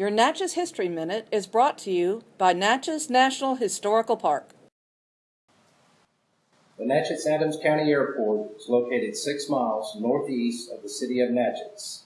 Your Natchez History Minute is brought to you by Natchez National Historical Park. The Natchez Adams County Airport is located six miles northeast of the city of Natchez.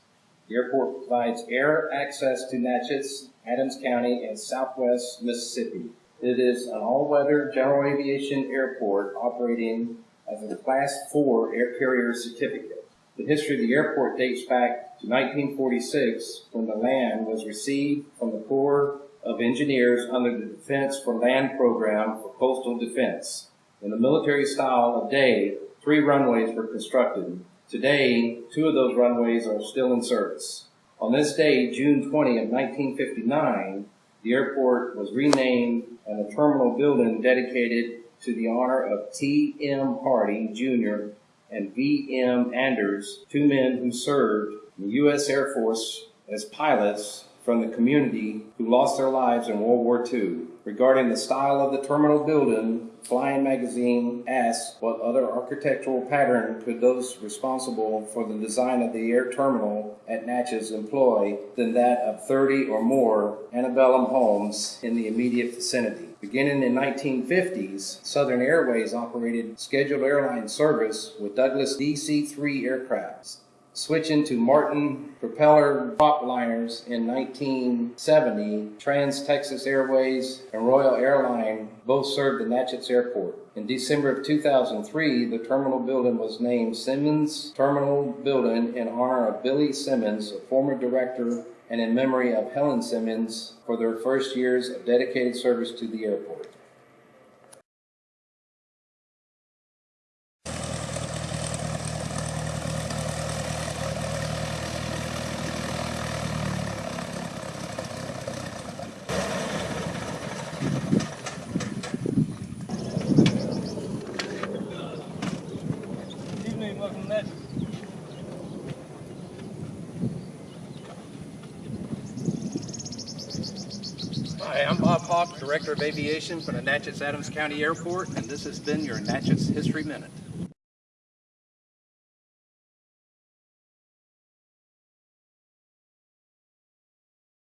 The airport provides air access to Natchez, Adams County, and southwest Mississippi. It is an all-weather general aviation airport operating as a Class 4 air carrier certificate. The history of the airport dates back to 1946 when the land was received from the Corps of Engineers under the Defense for Land Program for Coastal Defense. In the military style of day, three runways were constructed. Today, two of those runways are still in service. On this day, June 20 of 1959, the airport was renamed and a terminal building dedicated to the honor of T.M. Hardy Jr. and V.M. Anders, two men who served in the U.S. Air Force as pilots from the community who lost their lives in World War II. Regarding the style of the terminal building, Flying Magazine asked what other architectural pattern could those responsible for the design of the air terminal at Natchez employ than that of 30 or more antebellum homes in the immediate vicinity. Beginning in 1950s, Southern Airways operated scheduled airline service with Douglas DC-3 aircraft. Switching to Martin propeller prop liners in 1970, Trans-Texas Airways and Royale Airline both served the Natchez Airport. In December of 2003, the terminal building was named Simmons Terminal Building in honor of Billy Simmons, a former director, and in memory of Helen Simmons for their first years of dedicated service to the airport. Natchez. Hi, I'm Bob Hawk, Director of Aviation for the Natchez Adams County Airport, and this has been your Natchez History Minute.